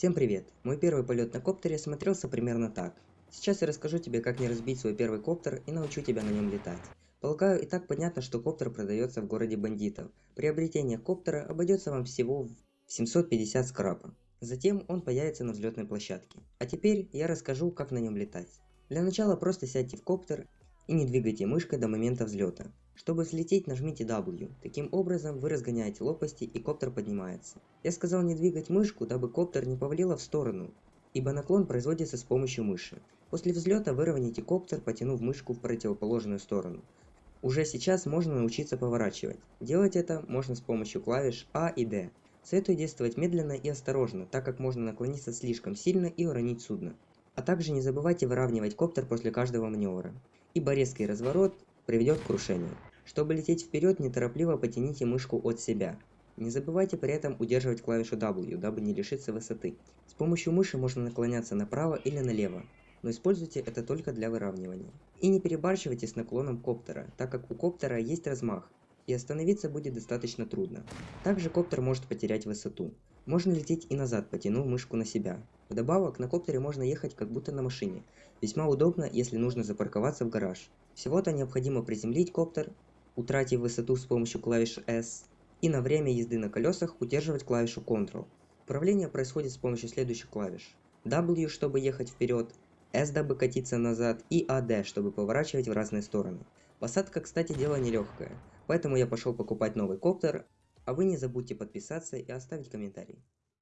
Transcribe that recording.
Всем привет! Мой первый полет на коптере смотрелся примерно так. Сейчас я расскажу тебе, как не разбить свой первый коптер и научу тебя на нем летать. Полагаю, и так понятно, что коптер продается в городе бандитов. Приобретение коптера обойдется вам всего в 750 скрапа. Затем он появится на взлетной площадке. А теперь я расскажу, как на нем летать. Для начала просто сядьте в коптер и не двигайте мышкой до момента взлета. Чтобы взлететь, нажмите W. Таким образом, вы разгоняете лопасти и коптер поднимается. Я сказал не двигать мышку, дабы коптер не повалило в сторону, ибо наклон производится с помощью мыши. После взлета выровняйте коптер, потянув мышку в противоположную сторону. Уже сейчас можно научиться поворачивать. Делать это можно с помощью клавиш А и D. Советую действовать медленно и осторожно, так как можно наклониться слишком сильно и уронить судно. А также не забывайте выравнивать коптер после каждого маневра ибо резкий разворот приведет к крушению. Чтобы лететь вперед, неторопливо потяните мышку от себя. Не забывайте при этом удерживать клавишу W, дабы не лишиться высоты. С помощью мыши можно наклоняться направо или налево, но используйте это только для выравнивания. И не перебарщивайте с наклоном коптера, так как у коптера есть размах, и остановиться будет достаточно трудно. Также коптер может потерять высоту. Можно лететь и назад, потянув мышку на себя. Вдобавок, на коптере можно ехать как будто на машине. Весьма удобно, если нужно запарковаться в гараж. Всего-то необходимо приземлить коптер, утратив высоту с помощью клавиши S, и на время езды на колесах удерживать клавишу Ctrl. Управление происходит с помощью следующих клавиш. W, чтобы ехать вперед, S, дабы катиться назад, и AD, чтобы поворачивать в разные стороны. Посадка, кстати, дело нелегкое, поэтому я пошел покупать новый коптер, а вы не забудьте подписаться и оставить комментарий.